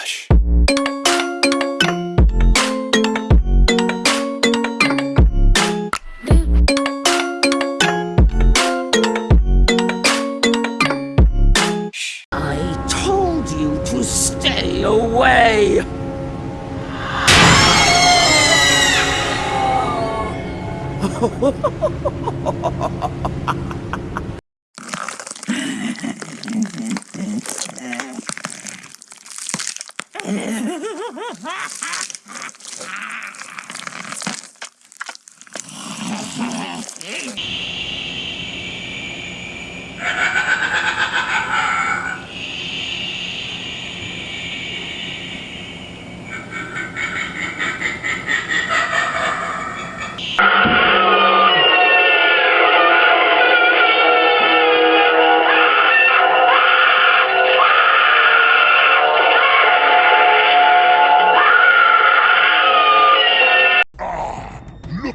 Hush. I told you to stay away! Ha ha ha ha!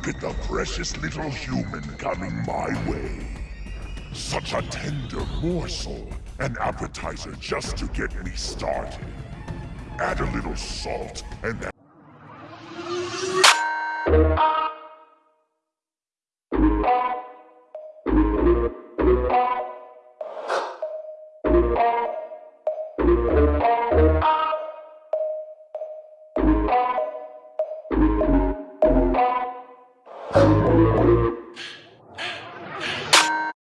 At the precious little human coming my way. Such a tender morsel, an appetizer just to get me started. Add a little salt and that...